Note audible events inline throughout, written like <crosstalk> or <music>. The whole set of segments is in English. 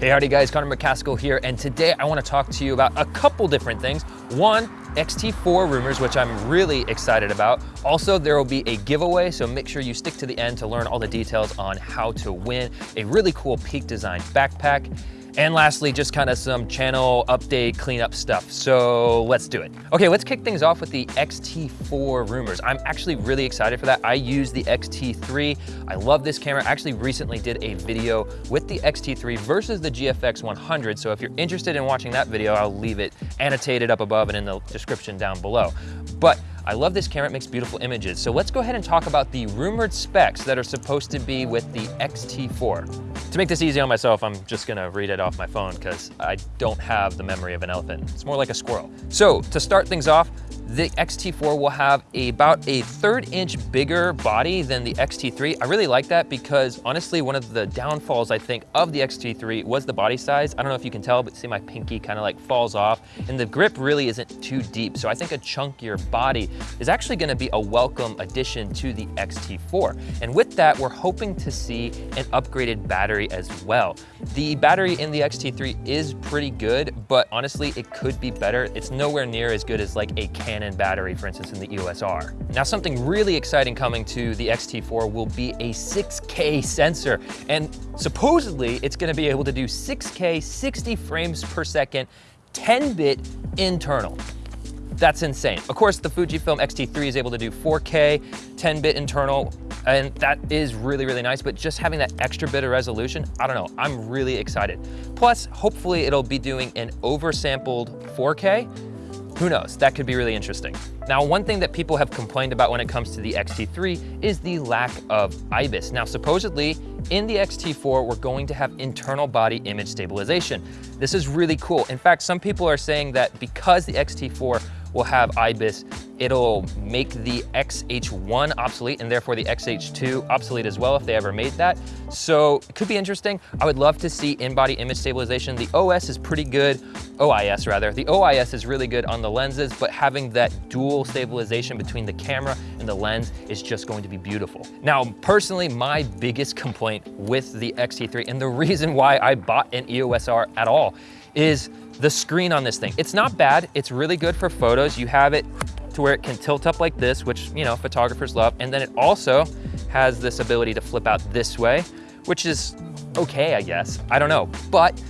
Hey, howdy guys, Connor McCaskill here, and today I wanna to talk to you about a couple different things. One, XT4 rumors, which I'm really excited about. Also, there will be a giveaway, so make sure you stick to the end to learn all the details on how to win a really cool Peak Design backpack. And lastly, just kind of some channel update cleanup stuff. So let's do it. Okay, let's kick things off with the XT4 rumors. I'm actually really excited for that. I use the XT3. I love this camera. I actually recently did a video with the XT3 versus the GFX 100. So if you're interested in watching that video, I'll leave it annotated up above and in the description down below. But I love this camera, it makes beautiful images. So let's go ahead and talk about the rumored specs that are supposed to be with the XT4. To make this easy on myself, I'm just gonna read it off my phone because I don't have the memory of an elephant. It's more like a squirrel. So to start things off, the XT4 will have a, about a third inch bigger body than the XT3. I really like that because honestly, one of the downfalls I think of the XT3 was the body size. I don't know if you can tell, but see my pinky kind of like falls off and the grip really isn't too deep. So I think a chunkier body is actually gonna be a welcome addition to the XT4. And with that, we're hoping to see an upgraded battery as well. The battery in the XT3 is pretty good, but honestly, it could be better. It's nowhere near as good as like a Canon Canon battery, for instance, in the EOS R. Now, something really exciting coming to the X-T4 will be a 6K sensor, and supposedly it's gonna be able to do 6K, 60 frames per second, 10-bit internal. That's insane. Of course, the Fujifilm X-T3 is able to do 4K, 10-bit internal, and that is really, really nice, but just having that extra bit of resolution, I don't know, I'm really excited. Plus, hopefully it'll be doing an oversampled 4K, who knows, that could be really interesting. Now, one thing that people have complained about when it comes to the X-T3 is the lack of IBIS. Now, supposedly, in the X-T4, we're going to have internal body image stabilization. This is really cool. In fact, some people are saying that because the X-T4 will have IBIS, it'll make the XH1 obsolete and therefore the XH2 obsolete as well if they ever made that. So it could be interesting. I would love to see in-body image stabilization. The OS is pretty good, OIS rather. The OIS is really good on the lenses, but having that dual stabilization between the camera and the lens is just going to be beautiful. Now, personally, my biggest complaint with the X-T3 and the <laughs> reason why I bought an EOS R at all is the screen on this thing. It's not bad. It's really good for photos. You have it to where it can tilt up like this, which, you know, photographers love. And then it also has this ability to flip out this way, which is okay, I guess. I don't know. But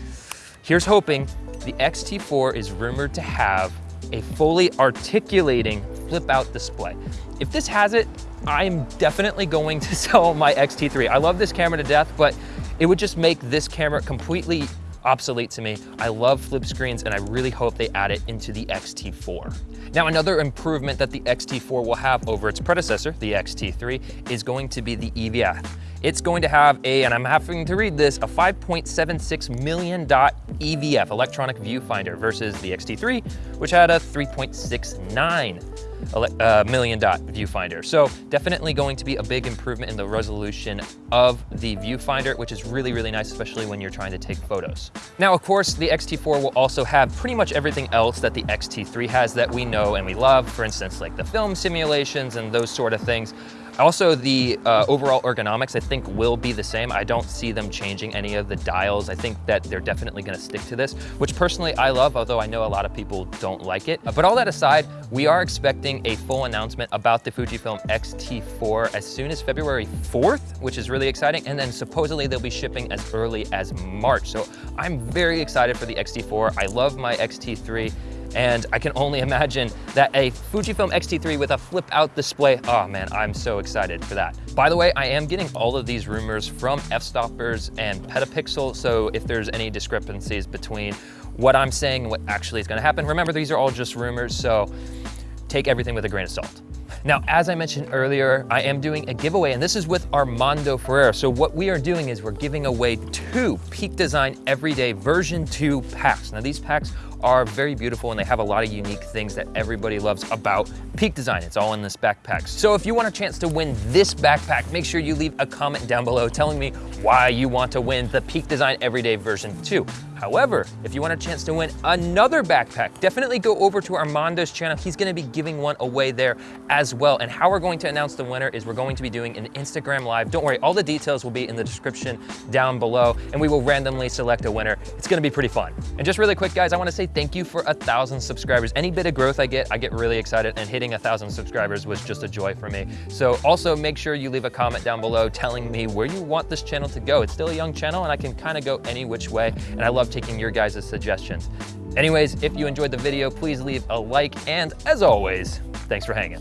here's hoping the X-T4 is rumored to have a fully articulating flip out display. If this has it, I'm definitely going to <laughs> sell my X-T3. I love this camera to death, but it would just make this camera completely obsolete to me. I love flip screens and I really hope they add it into the X-T4. Now another improvement that the X-T4 will have over its predecessor, the X-T3, is going to be the EVF. It's going to have a, and I'm having to read this, a 5.76 million dot EVF, electronic viewfinder, versus the X-T3, which had a 3.69 uh, million dot viewfinder. So definitely going to be a big improvement in the resolution of the viewfinder, which is really, really nice, especially when you're trying to take photos. Now, of course, the X-T4 will also have pretty much everything else that the X-T3 has that we know and we love. For instance, like the film simulations and those sort of things. Also, the uh, overall ergonomics, I think, will be the same. I don't see them changing any of the dials. I think that they're definitely gonna stick to this, which personally I love, although I know a lot of people don't like it. But all that aside, we are expecting a full announcement about the Fujifilm X-T4 as soon as February 4th, which is really exciting. And then supposedly they'll be shipping as early as March. So I'm very excited for the X-T4. I love my X-T3. And I can only imagine that a Fujifilm X-T3 with a flip out display, oh man, I'm so excited for that. By the way, I am getting all of these rumors from f-stoppers and Petapixel, so if there's any discrepancies between what I'm saying and what actually is gonna happen, remember these are all just rumors, so take everything with a grain of salt. Now, as I mentioned earlier, I am doing a giveaway, and this is with Armando Ferreira. So what we are doing is we're giving away two Peak Design Everyday version 2 packs. Now, these packs are very beautiful and they have a lot of unique things that everybody loves about Peak Design. It's all in this backpack. So if you want a chance to win this backpack, make sure you leave a comment down below telling me why you want to win the Peak Design Everyday version 2. However, if you want a chance to win another backpack, definitely go over to Armando's channel. He's gonna be giving one away there as well. And how we're going to announce the winner is we're going to be doing an Instagram live. Don't worry, all the details will be in the description down below and we will randomly select a winner. It's gonna be pretty fun. And just really quick, guys, I wanna say thank you for a thousand subscribers. Any bit of growth I get, I get really excited and hitting a thousand subscribers was just a joy for me. So also make sure you leave a comment down below telling me where you want this channel to go. It's still a young channel and I can kind of go any which way. And I love taking your guys' suggestions. Anyways, if you enjoyed the video, please leave a like, and as always, thanks for hanging.